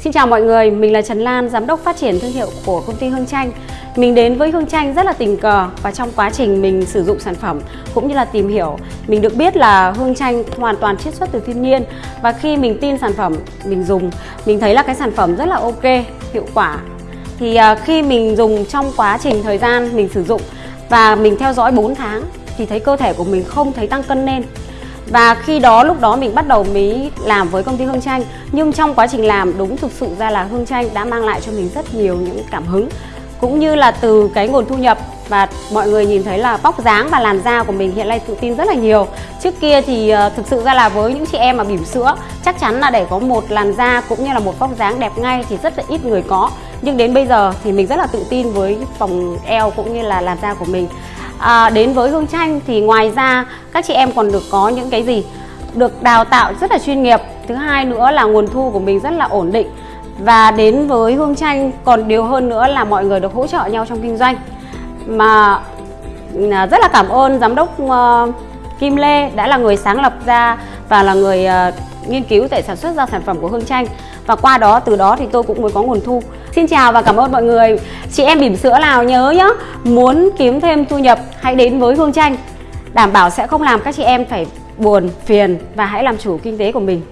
Xin chào mọi người, mình là Trần Lan, Giám đốc phát triển thương hiệu của công ty Hương chanh. Mình đến với Hương chanh rất là tình cờ và trong quá trình mình sử dụng sản phẩm cũng như là tìm hiểu, mình được biết là Hương chanh hoàn toàn chiết xuất từ thiên nhiên. Và khi mình tin sản phẩm, mình dùng, mình thấy là cái sản phẩm rất là ok, hiệu quả. Thì à, khi mình dùng trong quá trình thời gian mình sử dụng và mình theo dõi 4 tháng thì thấy cơ thể của mình không thấy tăng cân lên và khi đó, lúc đó mình bắt đầu mới làm với công ty Hương Tranh nhưng trong quá trình làm, đúng thực sự ra là Hương Tranh đã mang lại cho mình rất nhiều những cảm hứng. Cũng như là từ cái nguồn thu nhập và mọi người nhìn thấy là bóc dáng và làn da của mình hiện nay tự tin rất là nhiều. Trước kia thì ờ, thực sự ra là với những chị em mà bỉm sữa, chắc chắn là để có một làn da cũng như là một vóc dáng đẹp ngay thì rất là ít người có. Nhưng đến bây giờ thì mình rất là tự tin với vòng eo cũng như là làn da của mình à, đến với Hương Tranh thì ngoài ra các chị em còn được có những cái gì? Được đào tạo rất là chuyên nghiệp. Thứ hai nữa là nguồn thu của mình rất là ổn định. Và đến với Hương Tranh còn điều hơn nữa là mọi người được hỗ trợ nhau trong kinh doanh. Mà à, rất là cảm ơn giám đốc ờ, Kim Lê đã là người sáng lập ra và là người ờ, nghiên cứu để sản xuất ra sản phẩm của Hương Tranh và qua đó từ đó thì tôi cũng mới có nguồn thu. Xin chào và cảm ơn mọi người. Chị em bỉm sữa nào nhớ nhá, muốn kiếm thêm thu nhập, hãy đến với Hương Tranh đảm bảo sẽ không làm các chị em phải buồn, phiền và hãy làm chủ kinh tế của mình.